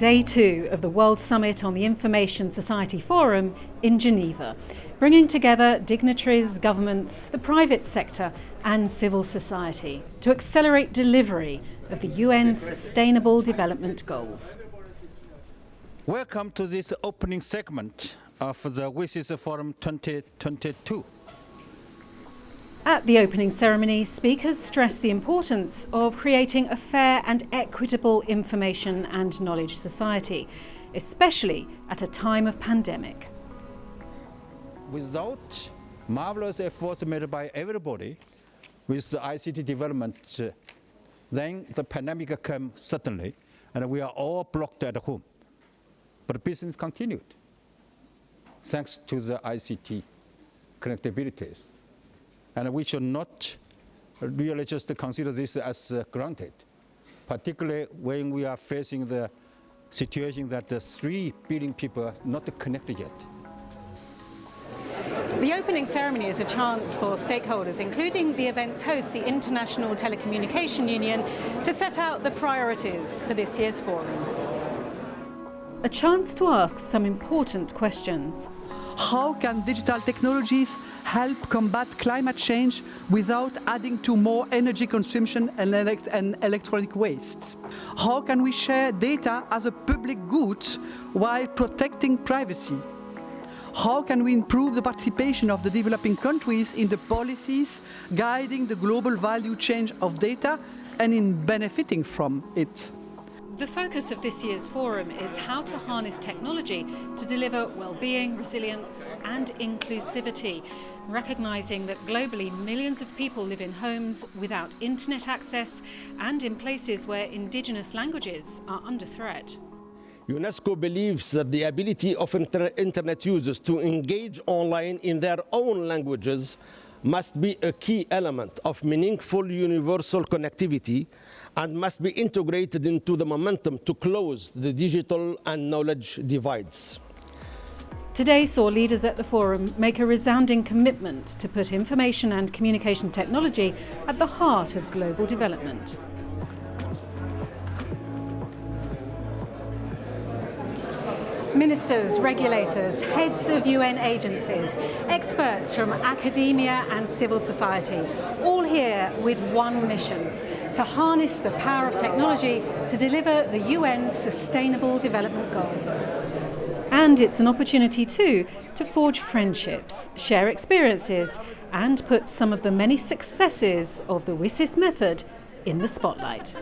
day two of the World Summit on the Information Society Forum in Geneva, bringing together dignitaries, governments, the private sector and civil society to accelerate delivery of the UN's Sustainable Development Goals. Welcome to this opening segment of the WSIS Forum 2022. At the opening ceremony, speakers stressed the importance of creating a fair and equitable information and knowledge society, especially at a time of pandemic. Without marvelous efforts made by everybody with the ICT development, then the pandemic came suddenly, and we are all blocked at home. But business continued, thanks to the ICT connectabilities. And we should not really just consider this as uh, granted, particularly when we are facing the situation that the 3 billion people are not connected yet. The opening ceremony is a chance for stakeholders, including the event's host, the International Telecommunication Union, to set out the priorities for this year's forum. A chance to ask some important questions. How can digital technologies help combat climate change without adding to more energy consumption and, elect and electronic waste? How can we share data as a public good while protecting privacy? How can we improve the participation of the developing countries in the policies guiding the global value chain of data and in benefiting from it? The focus of this year's forum is how to harness technology to deliver well-being, resilience and inclusivity, recognising that globally millions of people live in homes without internet access and in places where indigenous languages are under threat. UNESCO believes that the ability of inter internet users to engage online in their own languages must be a key element of meaningful universal connectivity and must be integrated into the momentum to close the digital and knowledge divides. Today saw leaders at the forum make a resounding commitment to put information and communication technology at the heart of global development. Ministers, regulators, heads of UN agencies, experts from academia and civil society, all here with one mission, to harness the power of technology to deliver the UN's Sustainable Development Goals. And it's an opportunity too to forge friendships, share experiences and put some of the many successes of the WSIS method in the spotlight.